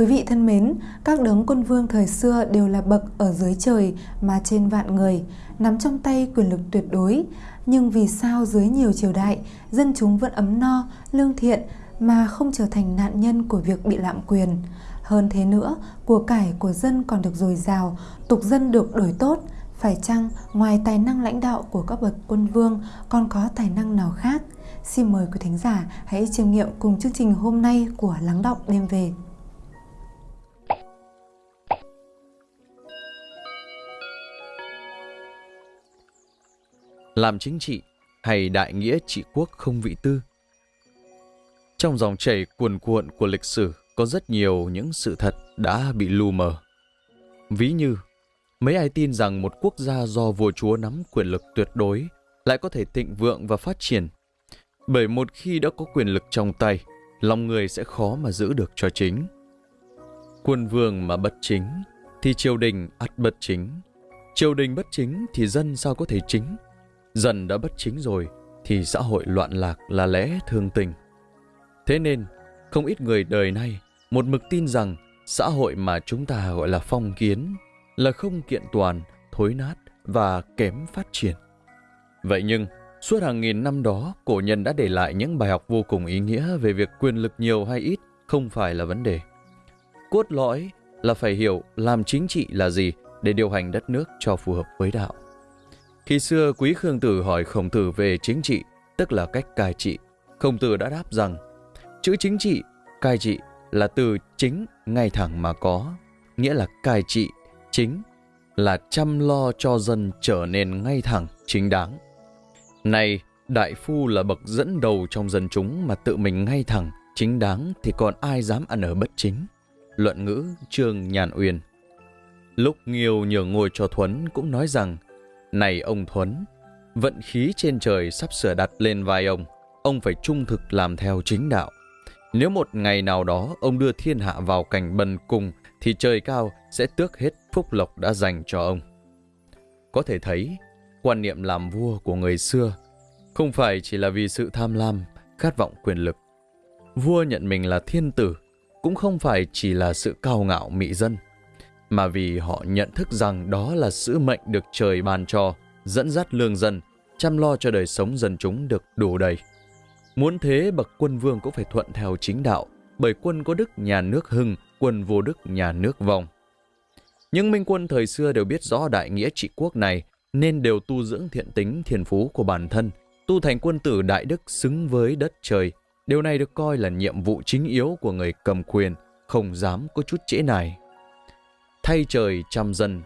Quý vị thân mến, các đấng quân vương thời xưa đều là bậc ở dưới trời mà trên vạn người, nắm trong tay quyền lực tuyệt đối. Nhưng vì sao dưới nhiều triều đại, dân chúng vẫn ấm no, lương thiện mà không trở thành nạn nhân của việc bị lạm quyền? Hơn thế nữa, của cải của dân còn được dồi dào, tục dân được đổi tốt. Phải chăng ngoài tài năng lãnh đạo của các bậc quân vương còn có tài năng nào khác? Xin mời quý thính giả hãy chiêm nghiệm cùng chương trình hôm nay của Lắng động Đêm Về. Làm chính trị hay đại nghĩa trị quốc không vị tư? Trong dòng chảy cuồn cuộn của lịch sử có rất nhiều những sự thật đã bị lu mờ. Ví như, mấy ai tin rằng một quốc gia do vua chúa nắm quyền lực tuyệt đối lại có thể thịnh vượng và phát triển. Bởi một khi đã có quyền lực trong tay, lòng người sẽ khó mà giữ được cho chính. Quân vương mà bất chính, thì triều đình ắt bất chính. Triều đình bất chính thì dân sao có thể chính? Dần đã bất chính rồi, thì xã hội loạn lạc là lẽ thương tình. Thế nên, không ít người đời nay một mực tin rằng xã hội mà chúng ta gọi là phong kiến là không kiện toàn, thối nát và kém phát triển. Vậy nhưng, suốt hàng nghìn năm đó, cổ nhân đã để lại những bài học vô cùng ý nghĩa về việc quyền lực nhiều hay ít không phải là vấn đề. Cốt lõi là phải hiểu làm chính trị là gì để điều hành đất nước cho phù hợp với đạo. Khi xưa Quý Khương Tử hỏi Khổng Tử về chính trị, tức là cách cai trị, Khổng Tử đã đáp rằng chữ chính trị, cai trị là từ chính ngay thẳng mà có, nghĩa là cai trị, chính là chăm lo cho dân trở nên ngay thẳng, chính đáng. Này, đại phu là bậc dẫn đầu trong dân chúng mà tự mình ngay thẳng, chính đáng thì còn ai dám ăn ở bất chính. Luận ngữ Trương Nhàn Uyên Lúc Nghiêu nhường ngồi cho Thuấn cũng nói rằng này ông Thuấn, vận khí trên trời sắp sửa đặt lên vai ông, ông phải trung thực làm theo chính đạo. Nếu một ngày nào đó ông đưa thiên hạ vào cảnh bần cùng thì trời cao sẽ tước hết phúc lộc đã dành cho ông. Có thể thấy, quan niệm làm vua của người xưa không phải chỉ là vì sự tham lam, khát vọng quyền lực. Vua nhận mình là thiên tử cũng không phải chỉ là sự cao ngạo mị dân, mà vì họ nhận thức rằng đó là sứ mệnh được trời ban cho, dẫn dắt lương dân, chăm lo cho đời sống dân chúng được đủ đầy. Muốn thế bậc quân vương cũng phải thuận theo chính đạo, bởi quân có đức nhà nước hưng, quân vô đức nhà nước vong. Những minh quân thời xưa đều biết rõ đại nghĩa trị quốc này, nên đều tu dưỡng thiện tính thiền phú của bản thân, tu thành quân tử đại đức xứng với đất trời. Điều này được coi là nhiệm vụ chính yếu của người cầm quyền, không dám có chút trễ này. Thay trời chăm dân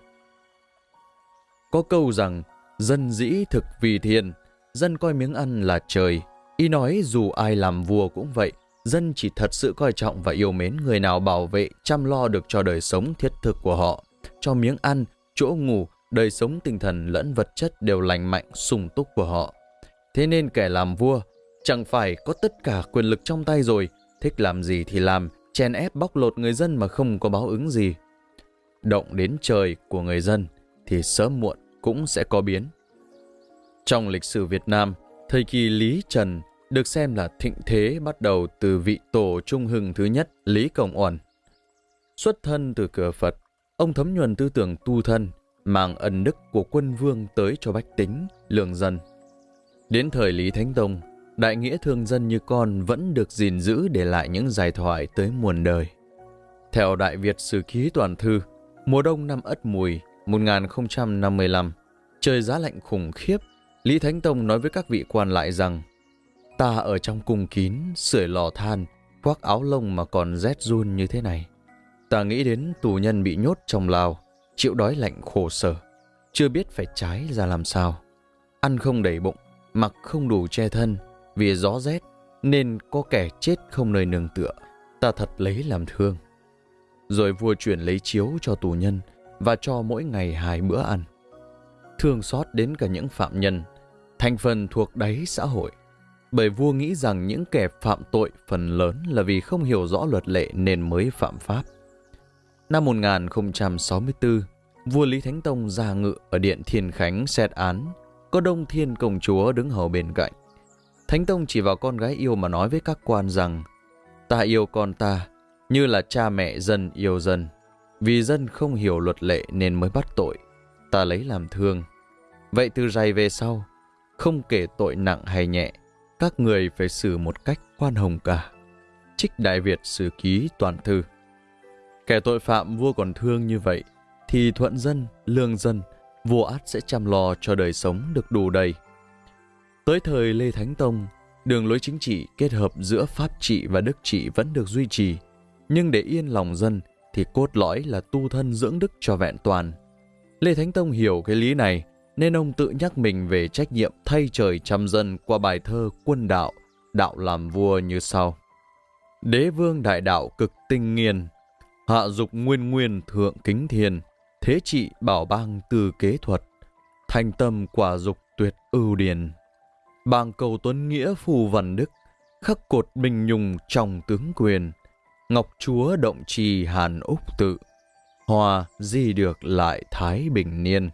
Có câu rằng, dân dĩ thực vì thiên, dân coi miếng ăn là trời, Y nói dù ai làm vua cũng vậy, dân chỉ thật sự coi trọng và yêu mến người nào bảo vệ, chăm lo được cho đời sống thiết thực của họ, cho miếng ăn, chỗ ngủ, đời sống tinh thần lẫn vật chất đều lành mạnh, sung túc của họ. Thế nên kẻ làm vua chẳng phải có tất cả quyền lực trong tay rồi, thích làm gì thì làm, chèn ép bóc lột người dân mà không có báo ứng gì. Động đến trời của người dân thì sớm muộn cũng sẽ có biến. Trong lịch sử Việt Nam, Thời kỳ Lý Trần được xem là thịnh thế bắt đầu từ vị tổ trung hưng thứ nhất Lý Công Uẩn. Xuất thân từ cửa Phật, ông thấm nhuần tư tưởng tu thân, mang ân đức của quân vương tới cho bách tính, lường dân. Đến thời Lý Thánh Tông, đại nghĩa thương dân như con vẫn được gìn giữ để lại những giải thoại tới muôn đời. Theo Đại Việt Sử Ký Toàn Thư, mùa đông năm Ất Mùi 1055, trời giá lạnh khủng khiếp Lý Thánh Tông nói với các vị quan lại rằng Ta ở trong cung kín, sưởi lò than, khoác áo lông mà còn rét run như thế này. Ta nghĩ đến tù nhân bị nhốt trong lao, chịu đói lạnh khổ sở, chưa biết phải trái ra làm sao. Ăn không đầy bụng, mặc không đủ che thân, vì gió rét nên có kẻ chết không nơi nương tựa. Ta thật lấy làm thương. Rồi vua chuyển lấy chiếu cho tù nhân và cho mỗi ngày hai bữa ăn. Thương xót đến cả những phạm nhân thành phần thuộc đáy xã hội. Bởi vua nghĩ rằng những kẻ phạm tội phần lớn là vì không hiểu rõ luật lệ nên mới phạm pháp. Năm 1064, vua Lý Thánh Tông ra ngự ở điện Thiên Khánh xét án, có Đông Thiên Công Chúa đứng hầu bên cạnh. Thánh Tông chỉ vào con gái yêu mà nói với các quan rằng Ta yêu con ta, như là cha mẹ dân yêu dân. Vì dân không hiểu luật lệ nên mới bắt tội, ta lấy làm thương. Vậy từ giày về sau, không kể tội nặng hay nhẹ, các người phải xử một cách khoan hồng cả. Trích Đại Việt sử ký toàn thư. Kẻ tội phạm vua còn thương như vậy, thì thuận dân, lương dân, vua át sẽ chăm lo cho đời sống được đủ đầy. Tới thời Lê Thánh Tông, đường lối chính trị kết hợp giữa pháp trị và đức trị vẫn được duy trì, nhưng để yên lòng dân thì cốt lõi là tu thân dưỡng đức cho vẹn toàn. Lê Thánh Tông hiểu cái lý này, nên ông tự nhắc mình về trách nhiệm thay trời chăm dân qua bài thơ Quân Đạo, Đạo làm vua như sau. Đế vương đại đạo cực tinh nghiền, hạ dục nguyên nguyên thượng kính thiền thế trị bảo bang từ kế thuật, thành tâm quả dục tuyệt ưu điền. Bang cầu tuấn nghĩa phù văn đức, khắc cột bình nhung trong tướng quyền, ngọc chúa động trì hàn úc tự, hòa di được lại thái bình niên.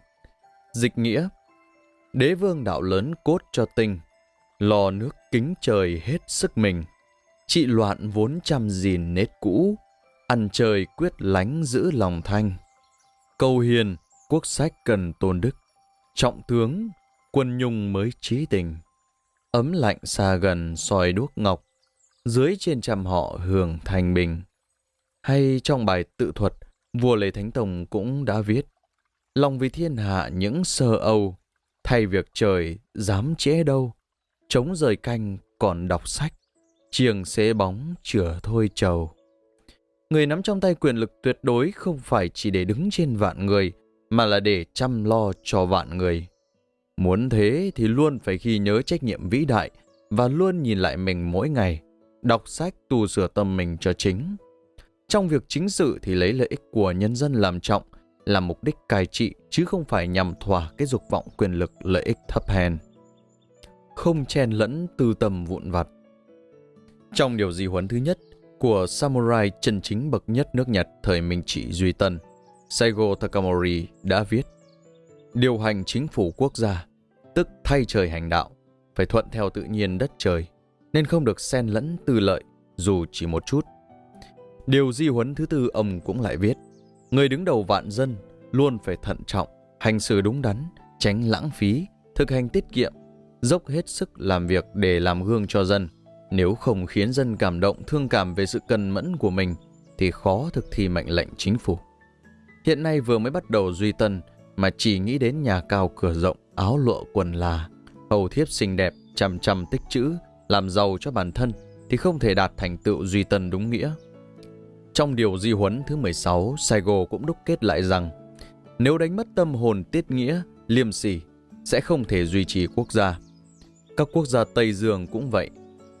Dịch nghĩa Đế vương đạo lớn cốt cho tinh, lò nước kính trời hết sức mình, trị loạn vốn chăm gìn nết cũ, ăn trời quyết lánh giữ lòng thanh. Câu hiền, quốc sách cần tôn đức, trọng tướng, quân nhung mới trí tình. Ấm lạnh xa gần soi đuốc ngọc, dưới trên trăm họ hưởng thành bình. Hay trong bài tự thuật, vua Lê Thánh Tông cũng đã viết, lòng vì thiên hạ những sơ âu, thay việc trời dám chế đâu, chống rời canh còn đọc sách, chiềng xế bóng chửa thôi trầu. Người nắm trong tay quyền lực tuyệt đối không phải chỉ để đứng trên vạn người, mà là để chăm lo cho vạn người. Muốn thế thì luôn phải ghi nhớ trách nhiệm vĩ đại và luôn nhìn lại mình mỗi ngày, đọc sách tu sửa tâm mình cho chính. Trong việc chính sự thì lấy lợi ích của nhân dân làm trọng, là mục đích cai trị chứ không phải nhằm thỏa cái dục vọng quyền lực lợi ích thấp hèn. Không chen lẫn tư tâm vụn vặt. Trong điều di huấn thứ nhất của samurai chân chính bậc nhất nước Nhật thời Minh Trị Duy Tân, Saigo Takamori đã viết Điều hành chính phủ quốc gia, tức thay trời hành đạo, phải thuận theo tự nhiên đất trời, nên không được xen lẫn tư lợi dù chỉ một chút. Điều di huấn thứ tư ông cũng lại viết Người đứng đầu vạn dân luôn phải thận trọng, hành xử đúng đắn, tránh lãng phí, thực hành tiết kiệm, dốc hết sức làm việc để làm gương cho dân. Nếu không khiến dân cảm động, thương cảm về sự cần mẫn của mình, thì khó thực thi mệnh lệnh chính phủ. Hiện nay vừa mới bắt đầu duy tân, mà chỉ nghĩ đến nhà cao cửa rộng, áo lụa quần là, hầu thiếp xinh đẹp, chăm chăm tích chữ, làm giàu cho bản thân, thì không thể đạt thành tựu duy tân đúng nghĩa. Trong điều di huấn thứ 16, Saigo cũng đúc kết lại rằng nếu đánh mất tâm hồn tiết nghĩa, liêm sỉ, sẽ không thể duy trì quốc gia. Các quốc gia Tây Dương cũng vậy.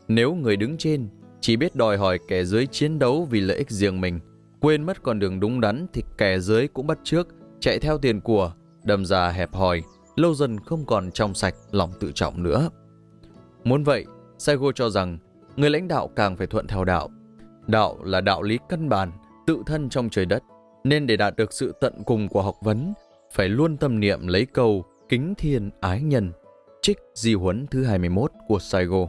Nếu người đứng trên chỉ biết đòi hỏi kẻ dưới chiến đấu vì lợi ích riêng mình, quên mất con đường đúng đắn thì kẻ dưới cũng bắt trước, chạy theo tiền của, đâm ra hẹp hòi, lâu dần không còn trong sạch lòng tự trọng nữa. Muốn vậy, Saigo cho rằng người lãnh đạo càng phải thuận theo đạo, Đạo là đạo lý căn bản, tự thân trong trời đất, nên để đạt được sự tận cùng của học vấn, phải luôn tâm niệm lấy câu kính thiên ái nhân, trích di huấn thứ 21 của Saigo.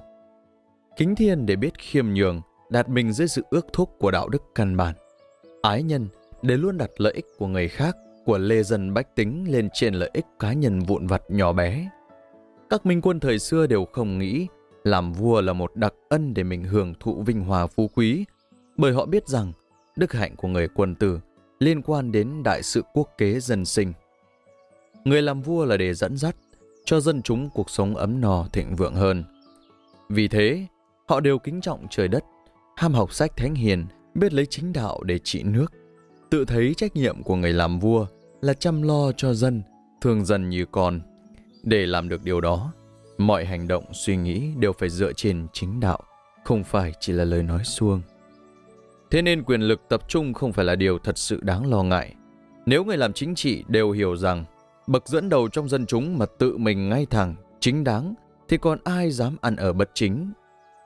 Kính thiên để biết khiêm nhường, đặt mình dưới sự ước thúc của đạo đức căn bản. Ái nhân để luôn đặt lợi ích của người khác, của lê dân bách tính lên trên lợi ích cá nhân vụn vặt nhỏ bé. Các minh quân thời xưa đều không nghĩ làm vua là một đặc ân để mình hưởng thụ vinh hòa phú quý, bởi họ biết rằng đức hạnh của người quân tử liên quan đến đại sự quốc kế dân sinh. Người làm vua là để dẫn dắt cho dân chúng cuộc sống ấm no thịnh vượng hơn. Vì thế, họ đều kính trọng trời đất, ham học sách thánh hiền, biết lấy chính đạo để trị nước. Tự thấy trách nhiệm của người làm vua là chăm lo cho dân, thương dân như con. Để làm được điều đó, mọi hành động suy nghĩ đều phải dựa trên chính đạo, không phải chỉ là lời nói suông. Thế nên quyền lực tập trung không phải là điều thật sự đáng lo ngại. Nếu người làm chính trị đều hiểu rằng bậc dẫn đầu trong dân chúng mà tự mình ngay thẳng, chính đáng, thì còn ai dám ăn ở bất chính.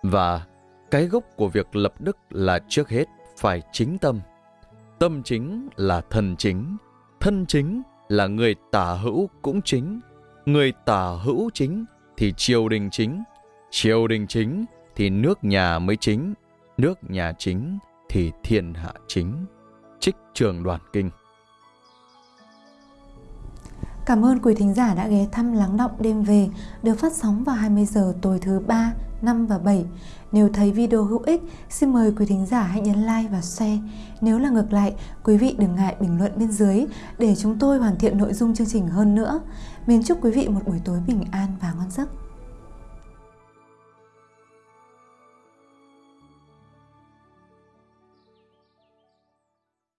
Và cái gốc của việc lập đức là trước hết phải chính tâm. Tâm chính là thân chính, thân chính là người tả hữu cũng chính, người tả hữu chính thì triều đình chính, triều đình chính thì nước nhà mới chính, nước nhà chính thì thiên hạ chính. Trích trường đoàn kinh. Cảm ơn quý thính giả đã ghé thăm Lắng Động Đêm Về được phát sóng vào 20 giờ tối thứ 3, 5 và 7. Nếu thấy video hữu ích, xin mời quý thính giả hãy nhấn like và share. Nếu là ngược lại, quý vị đừng ngại bình luận bên dưới để chúng tôi hoàn thiện nội dung chương trình hơn nữa. Mến chúc quý vị một buổi tối bình an và ngon giấc.